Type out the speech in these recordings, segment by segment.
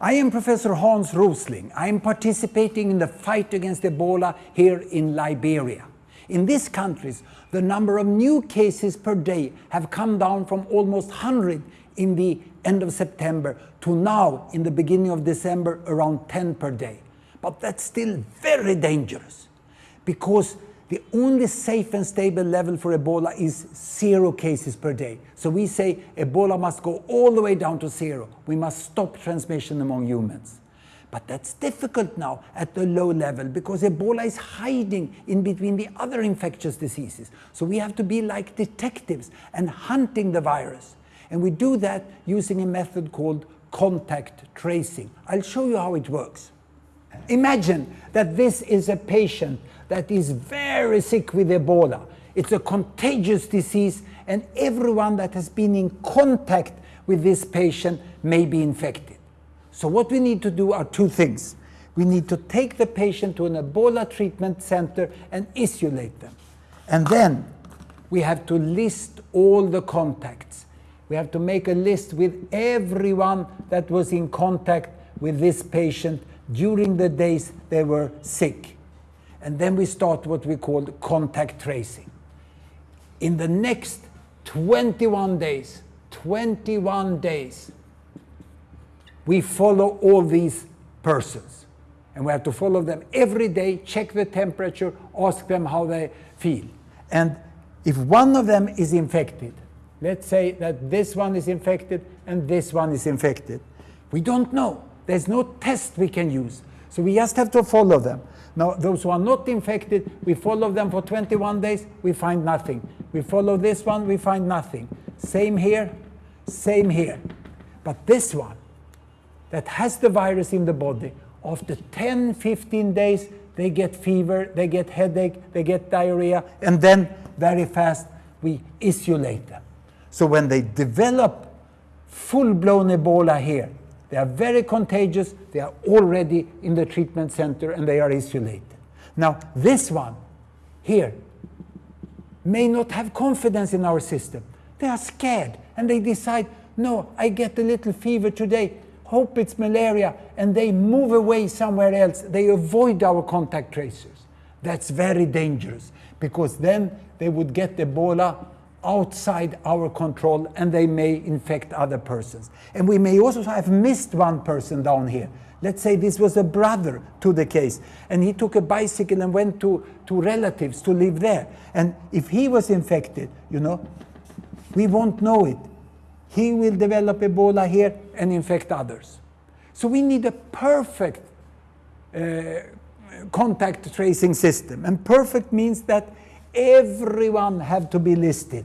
I am Professor Hans Rosling. I am participating in the fight against Ebola here in Liberia. In these countries, the number of new cases per day have come down from almost 100 in the end of September to now, in the beginning of December, around 10 per day. But that's still very dangerous because the only safe and stable level for Ebola is zero cases per day. So we say Ebola must go all the way down to zero. We must stop transmission among humans. But that's difficult now at the low level because Ebola is hiding in between the other infectious diseases. So we have to be like detectives and hunting the virus. And we do that using a method called contact tracing. I'll show you how it works. Imagine that this is a patient that is very sick with Ebola. It's a contagious disease and everyone that has been in contact with this patient may be infected. So what we need to do are two things. We need to take the patient to an Ebola treatment center and isolate them. And then we have to list all the contacts. We have to make a list with everyone that was in contact with this patient during the days they were sick. And then we start what we call contact tracing. In the next 21 days, 21 days, we follow all these persons. And we have to follow them every day, check the temperature, ask them how they feel. And if one of them is infected, let's say that this one is infected and this one is infected, we don't know. There's no test we can use. So we just have to follow them. Now, those who are not infected, we follow them for 21 days, we find nothing. We follow this one, we find nothing. Same here, same here. But this one, that has the virus in the body, after 10, 15 days, they get fever, they get headache, they get diarrhea, and then very fast we isolate them. So when they develop full-blown Ebola here, they are very contagious. They are already in the treatment center and they are isolated. Now, this one here may not have confidence in our system. They are scared and they decide, no, I get a little fever today, hope it's malaria, and they move away somewhere else. They avoid our contact tracers. That's very dangerous because then they would get the Ebola outside our control and they may infect other persons. And we may also have missed one person down here. Let's say this was a brother to the case and he took a bicycle and went to, to relatives to live there. And if he was infected, you know, we won't know it. He will develop Ebola here and infect others. So we need a perfect uh, contact tracing system. And perfect means that everyone have to be listed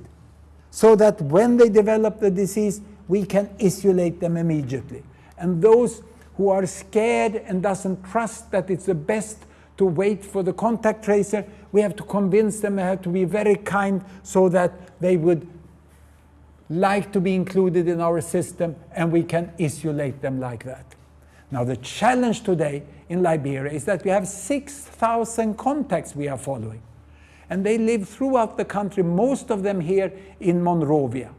so that when they develop the disease, we can isolate them immediately. And those who are scared and doesn't trust that it's the best to wait for the contact tracer, we have to convince them, we have to be very kind so that they would like to be included in our system and we can isolate them like that. Now the challenge today in Liberia is that we have 6,000 contacts we are following and they live throughout the country, most of them here in Monrovia.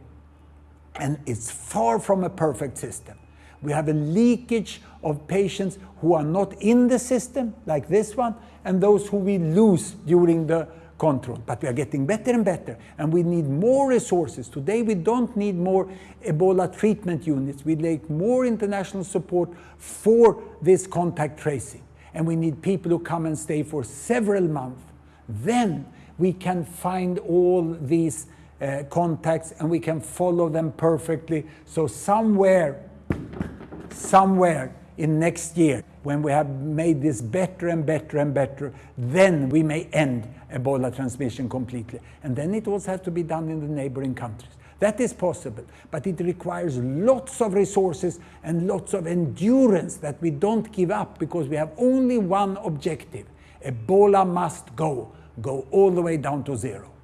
And it's far from a perfect system. We have a leakage of patients who are not in the system, like this one, and those who we lose during the control. But we are getting better and better, and we need more resources. Today we don't need more Ebola treatment units. We need more international support for this contact tracing. And we need people who come and stay for several months. Then we can find all these uh, contacts and we can follow them perfectly. So somewhere, somewhere in next year, when we have made this better and better and better, then we may end Ebola transmission completely. And then it also has to be done in the neighboring countries. That is possible, but it requires lots of resources and lots of endurance that we don't give up because we have only one objective. Ebola must go go all the way down to zero.